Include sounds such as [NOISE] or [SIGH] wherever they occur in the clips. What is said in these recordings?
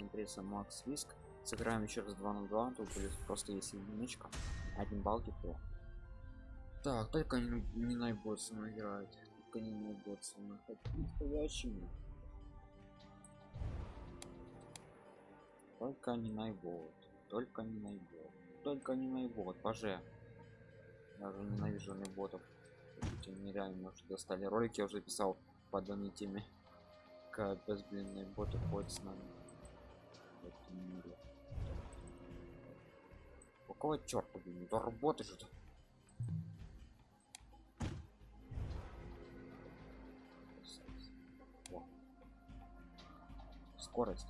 интересно макс виск. Сыграем еще раз 2 на 2 тут будет просто есть единичка один балл тепло так только не, не мной играет только не найбот со мной настоящими только не найбот только не найбот только не найбот боже я уже ненавижу найботов эти нереально уже достали. Ролики я уже писал по данной теме. Капец блин найботы ходят с нами какого черта блин до работы же -то. скорость.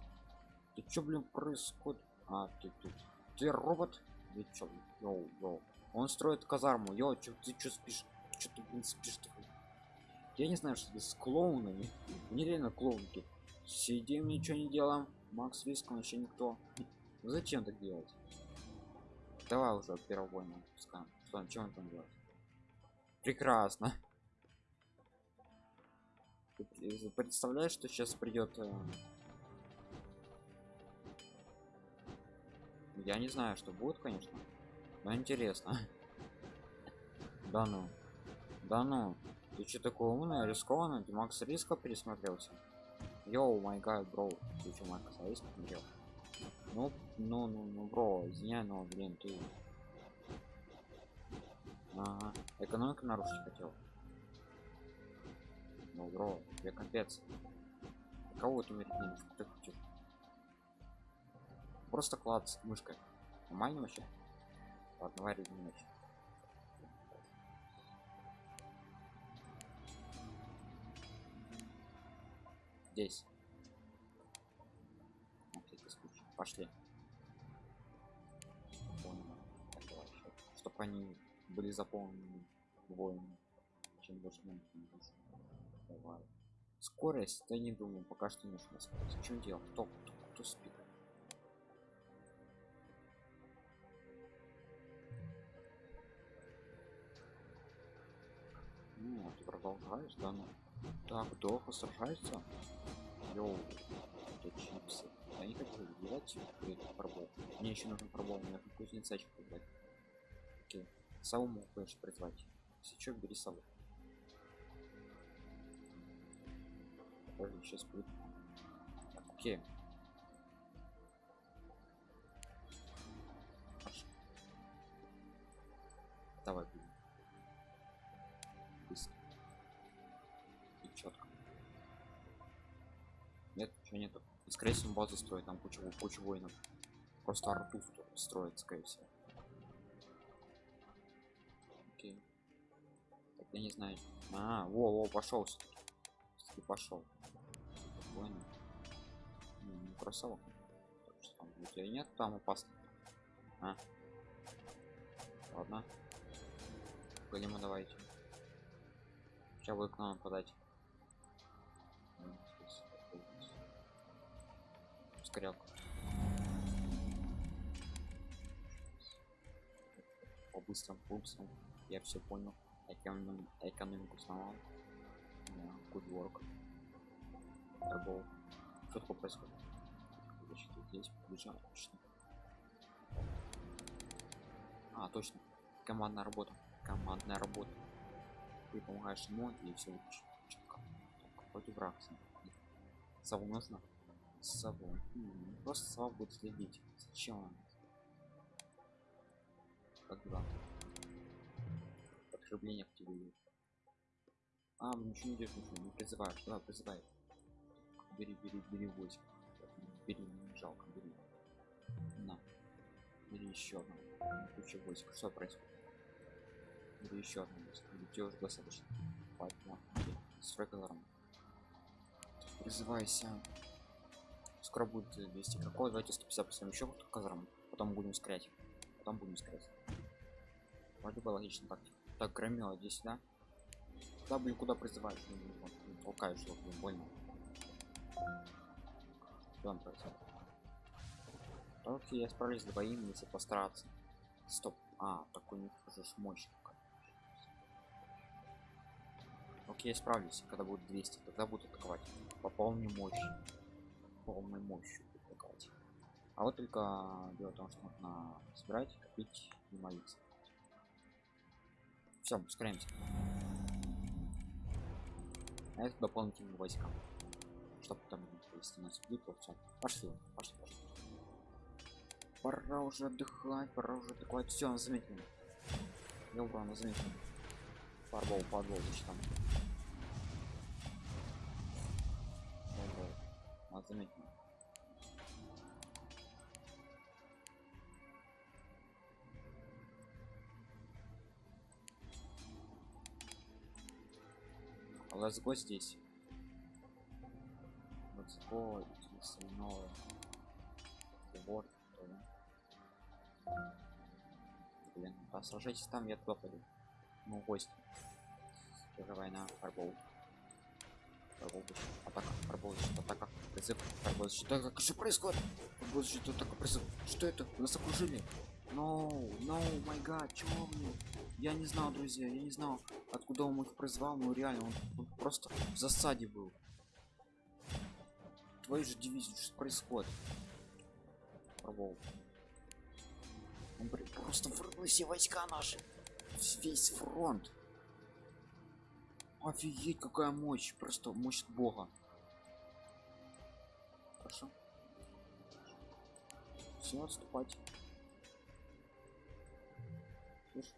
Ты чё блин происходит а ты ты ты робот? Ты чё йоу йоу. Он строит казарму. Йоу чё ты чё спишь? Чё ты блин спишь -то? я не знаю что ты с клоунами. [LAUGHS] Нереально клоунки. Сидим ничего не делаем макс виск вообще никто. Зачем так делать? Давай уже первого война пускаем что он он там делает? Прекрасно. Представляешь что сейчас придет э... я не знаю что будет конечно но интересно. Да ну. Да ну. Ты что такое умный рискованный? Ты макс риска пересмотрелся йоу май гад бро. Ты что макс риска смотрел ну ну ну ну бро извиняй но блин ты ага. экономика нарушить хотел? Ну бро тебе капец. Кого ты умеет ты хочешь? Просто клад с мышкой. Нормально вообще? Ладно варю ночь здесь. Пошли. Чтобы они были заполнены воинами чем больше скорость я не думаю пока что не нужна скорость. В чем дело? Кто кто, кто спит? Ну ты продолжаешь да ну так долго сражается. Йоу это чипсы. Я не хочу делать пробол мне еще нужно пробол мне нужно кузнецачек убрать окей. Сову могу конечно призвать. Если бери сову. Подожди, сейчас будет. Окей. Давай нет ничего нету и скорее всего базу строит там кучу кучу воинов. Просто арту строит скорее всего. Окей. Так, я не знаю. А во во пошел все пошел. Воин. Ну, красава там у нет там опасно. А? ладно. Голема давайте. Сейчас будет к нам подать ускорялку по быстрым пульсам. Я все понял. Эконом экономику сломал good work. Торгов что такое происходит. Значит, здесь побежал точно. А точно. Командная работа. Командная работа. Ты помогаешь ему и все какой-то враг сову нужно с собой. М-м, просто сова будет следить зачем он когда подкрепление к тебе идет а ничего не ничего не призываешь. Давай призывай. Бери бери бери 8 бери не жалко бери. На. Бери еще одну куча войск что происходит? Бери еще одну тебе уже достаточно. На строй колором призывайся скоро будет 200 какой давайте 150 поставим еще казарм потом будем скрять потом будем скрять вроде бы логично так так громила здесь да куда блин куда призываешь толкаешь что больно Дон Окей, я справлюсь с двоим, если постараться. Стоп. А, такой не хуже мощник. Окей, справлюсь, когда будет 200, тогда буду атаковать. По полной мощи. Полной мощью атаковать. А вот только дело в том, что нужно собирать, копить и молиться. Все, ускоряемся. А это дополнительные войска. Чтобы там, если нас бьют, то все. Пошли, пошли, пошли. Пора уже отдыхать, пора уже атаковать. Все, заметил. Я урона заметил. Фарбол, подвол, значит там. А. Let's go здесь. Go, если новое. Вот. Блин, да сражайтесь там, я туда. Ну, гость. Тоже война, фарбол. Фарбол атака, фарбол атака, фарбол защита. Как что происходит? Фарбол защита, атака, призыв. Что это? Нас окружили. No, no, май гад, чего мне? Я не знал, друзья, я не знал, откуда он их призвал, но реально он, он просто в засаде был. Твои же дивизии, что происходит? Фарбол. Он блин, просто вырвал все войска наши. Весь фронт. Офигеть, какая мощь. Просто мощь бога. Хорошо. Все, отступать. Слышь,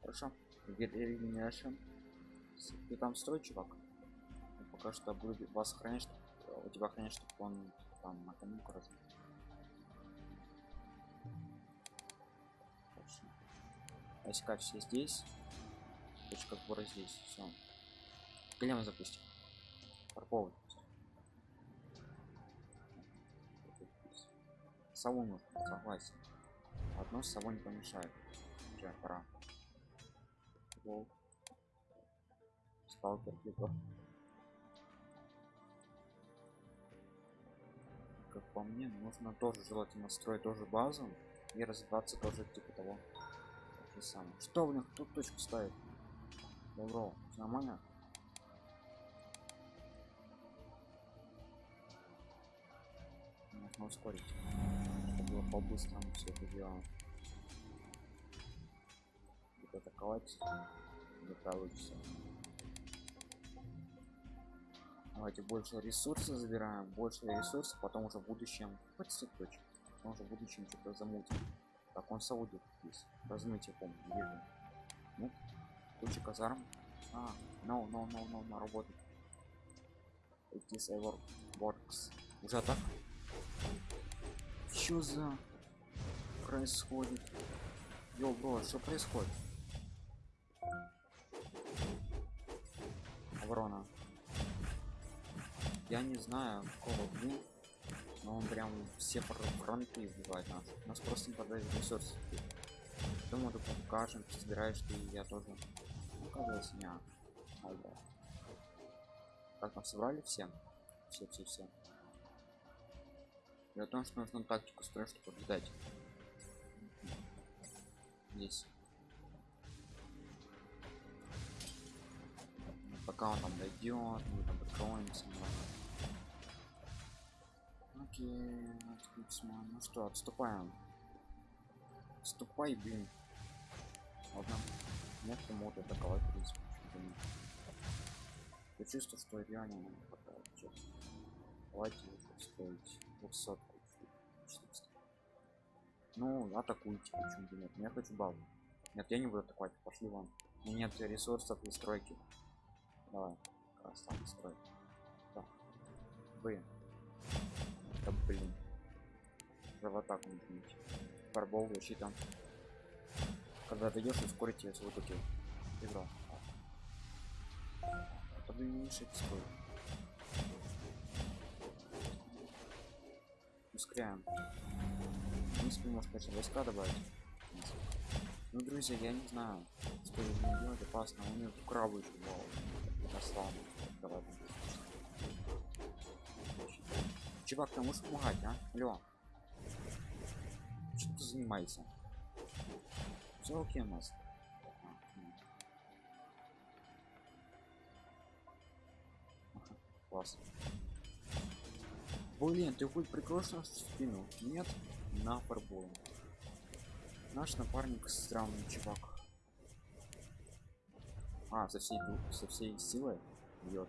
Хорошо. Вернешем. Ты там строй, чувак. Я пока что буду вас охранять, у тебя охранять, чтобы он там на конюку развил. Войска все здесь. Точка сбора здесь. Все. Голем запустим. Парковый. Сову нужно, согласен. Одно сову не помешает. Уже пора. Волк. Сталкер типа. Как по мне, нужно тоже желательно строить тоже базу и развиваться тоже типа того же самое. Что них тут точку ставит? Добро, нормально? Нужно ускорить, чтобы было по-быстрому все это дело. Будет атаковать, не получится. Давайте больше ресурсов забираем, больше ресурсов, потом уже в будущем точек, потом уже в будущем что-то замутим. Так, он саудит здесь. Размытие, помню, вижу. Ну, куча казарм. А, no, no, no, no, на работу. It is ever works. Уже так? Что за происходит? Йо, бро, что происходит? Оборона. Я не знаю, какого блин но он прям все фронты избивает нас. Нас просто не продает ресурсы. Думаю, ты покажем, собираешь ты, я тоже. Оказывается, не. Ай, да. Как там собрали все? Все, все, все. Дело в том, что нужно тактику строить, чтобы побеждать. Здесь. Пока он там дойдет, мы там прикроемся. Окей, отлично. Ну что, отступаем. Отступай, блин. Ладно. Нет, ты мог атаковать, в принципе. Я чувствую, что реально нам хватает. Давайте уже строить 200 Ну, атакуйте, почему бы нет. Я хочу баллы. Нет, я не буду атаковать, пошли вон. У меня нет ресурсов для стройки. Давай, там строй. Так. Вы да блин. За в атаку нажмите. Фарбол защита. Когда ты идешь, ускорить ее свой купил. Играл. Это вы не свой. Ускоряем. Принципе, может, конечно, войска добавить. Ну, друзья, я не знаю, что нужно делать опасно. У него крабы еще было. Послал. Давай. Чувак, ты можешь помогать, а? Алло. Чем ты занимаешься? Все окей у нас. Класс. Блин, ты хоть прикроешь нас в? Нет? На фарбол. Наш напарник странный чувак. А, со всей, со всей силой бьет.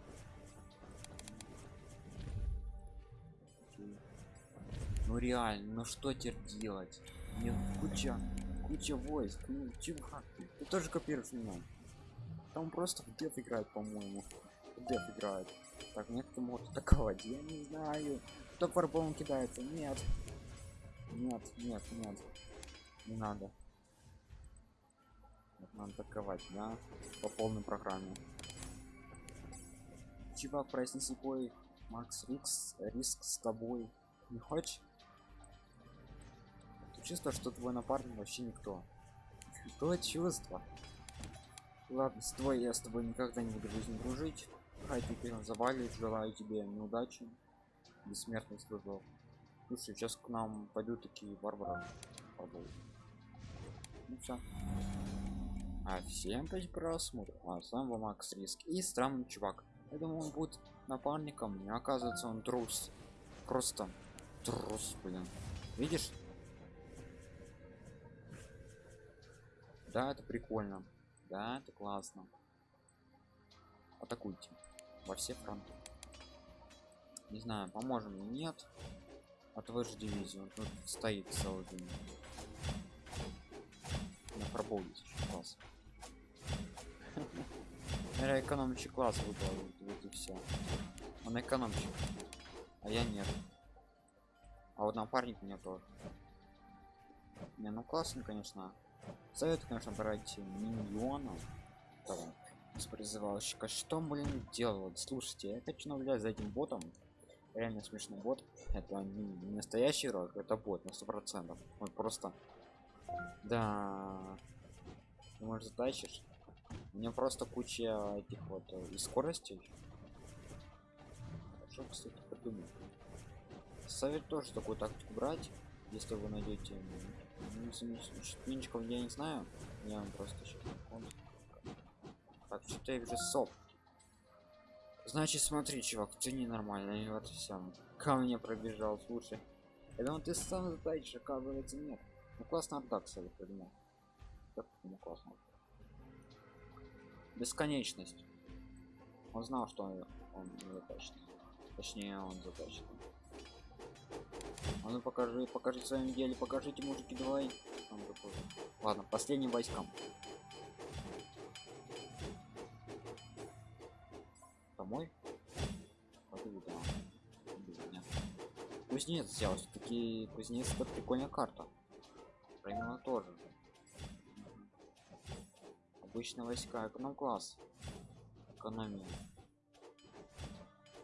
Ну реально, ну что теперь делать? Мне куча, куча войск. Ну чувак, ты тоже копируешь меня. Там просто в деф играет, по-моему. Деф играет. Так, нет, кто может атаковать? Я не знаю. Кто фарбом кидается? Нет. Нет, нет, нет. Не надо. Вот надо атаковать, да? По полной программе. Чувак, проснись бой. Макс Рикс, риск с тобой. Не хочешь? Чувство, что твой напарник вообще никто. То чувство. Ладно, с тобой я с тобой никогда не буду жизнь дружить. Хай теперь завалит, желаю тебе неудачи. Бессмертный служок. Слушай, сейчас к нам пойдут такие варвары. Ну все. А всем спасибо просмотр. А сам вам Макс Риск. И странный чувак. Я думал, он будет напарником. Не оказывается, он трус. Просто трус, блин. Видишь? Да, это прикольно. Да, это классно. Атакуйте. Во все фронты. Не знаю, поможем или нет. От вашей дивизии. Он тут стоит целый день. На пробовать еще класс. [LAUGHS] Наверное, экономичий класс выбрал. Вот и все. Он экономчик. А я нет. А вот напарник мне тоже. Не, ну классно, конечно. Совет, конечно, брать миньона. Давай. С призывалщика. Что, блин, делать? Слушайте, я хочу наблюдать за этим ботом. Реально смешный бот. Это не, настоящий игрок, это бот на сто процентов. Он просто. Да. Ты можешь затащишь. У меня просто куча этих вот э, и скоростей. Что, кстати, подумать. Совет тоже такую тактику брать, если вы найдете минчиков я не знаю. Я вам просто сейчас Так, что-то я вижу соп. Значит, смотри, чувак, ты ненормальный, вот всем. Ко мне пробежал, слушай. Я думал, ты сам затащишь, оказывается, нет. Ну классно отдак, я придумал. Так, ну классно. Бесконечность. Он знал, что он, он затащит. Точнее, он затащит. А ну покажи, покажи в своем деле, покажите, мужики, давай. Ладно, последним войскам. Домой? Кузнец взял, все-таки кузнец это прикольная карта. Правильно тоже. Обычные войска, эконом класс. Экономия.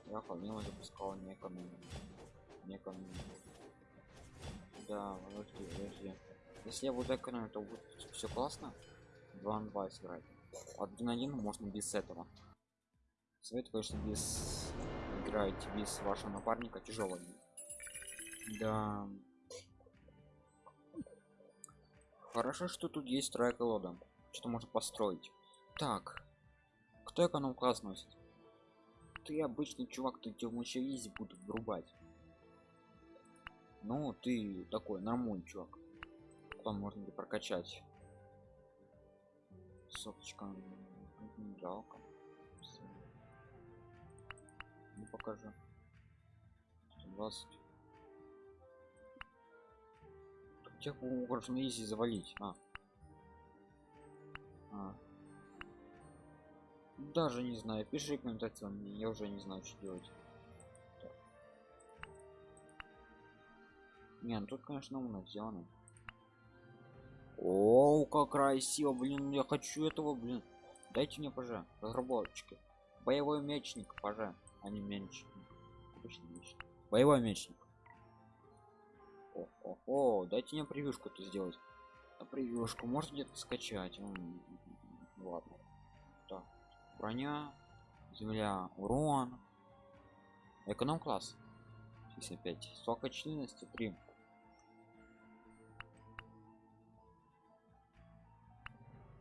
Я помимо запускал не экономию. Не экономию. Да, подожди, подожди. Если я буду экономить, то будет все классно. 2 на 2 сыграть. Один на один можно без этого. Совет, конечно, без играете без вашего напарника тяжело. Да. Хорошо, что тут есть вторая колода. Что можно построить. Так. Кто эконом класс носит? Ты обычный чувак, ты тебе еще изи будут врубать. Ну, ты такой нормальный чувак. Потом можно ли прокачать. Соточка. Жалко. Не ну, покажу. 120. Тех можно изи завалить. А. а. Даже не знаю. Пиши комментарий. Я уже не знаю, что делать. Не, ну тут, конечно, умно сделано. О, как красиво, блин, я хочу этого, блин. Дайте мне, пожа, разработчики. Боевой мечник, пожа, а не мечник. Мечник. Боевой мечник. О, о, о, дайте мне превьюшку-то сделать. А превьюшку может где-то скачать. М -м -м, ладно. Так, броня, земля, урон. Эконом класс. 65. Сока членности 3.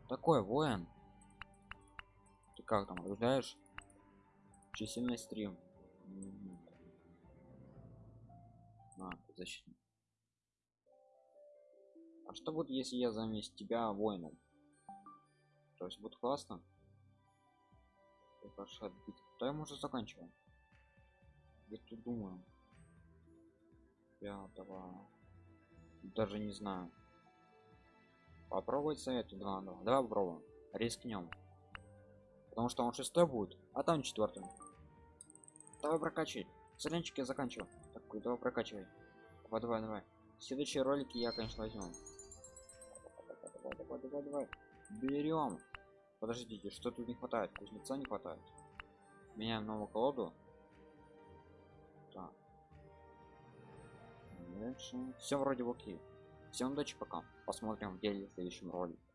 Такой воин ты как там наблюдаешь численность стрим На, защитник. А что будет, если я заместь тебя воином? То есть будет классно? Хорошо, да мы уже заканчиваем. Я тут думаю. Пятого. Даже не знаю. Попробовать да, да. Давай попробуем. Рискнем. Потому что он шестой будет, а там четвертый. Давай прокачивай. Соленчик я заканчиваю. Такой, давай прокачивай. Давай, давай, давай. Следующие ролики я, конечно, возьму. Давай, давай, давай, давай. Берем. Подождите, что тут не хватает? Кузнеца не хватает. Меняем новую колоду. Так. Все вроде окей. Всем удачи пока. Посмотрим в деле в следующем ролике.